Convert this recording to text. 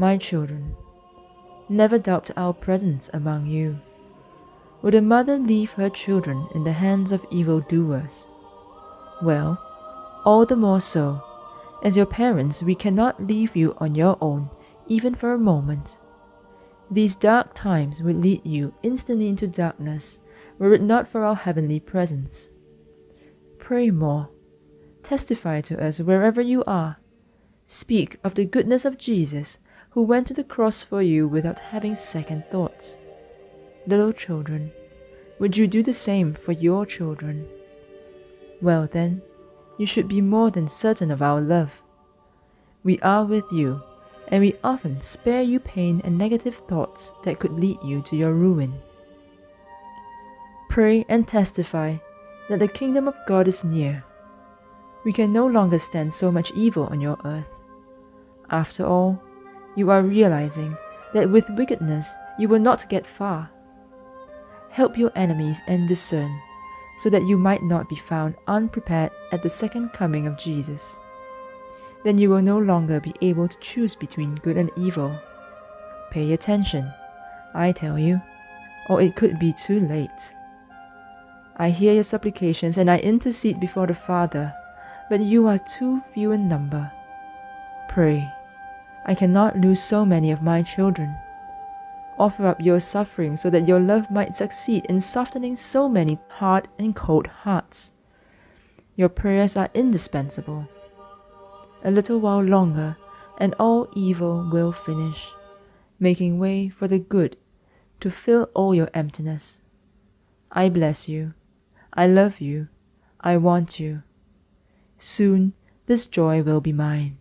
My children, never doubt our presence among you. Would a mother leave her children in the hands of evildoers? Well, all the more so, as your parents, we cannot leave you on your own, even for a moment. These dark times would lead you instantly into darkness, were it not for our heavenly presence. Pray more. Testify to us wherever you are. Speak of the goodness of Jesus, who went to the cross for you without having second thoughts. Little children, would you do the same for your children? Well then, you should be more than certain of our love. We are with you, and we often spare you pain and negative thoughts that could lead you to your ruin. Pray and testify that the kingdom of God is near. We can no longer stand so much evil on your earth. After all, you are realizing that with wickedness you will not get far. Help your enemies and discern, so that you might not be found unprepared at the second coming of Jesus. Then you will no longer be able to choose between good and evil. Pay attention, I tell you, or it could be too late. I hear your supplications and I intercede before the Father, but you are too few in number. Pray, I cannot lose so many of my children. Offer up your suffering so that your love might succeed in softening so many hard and cold hearts. Your prayers are indispensable. A little while longer, and all evil will finish, making way for the good to fill all your emptiness. I bless you. I love you. I want you. Soon this joy will be mine.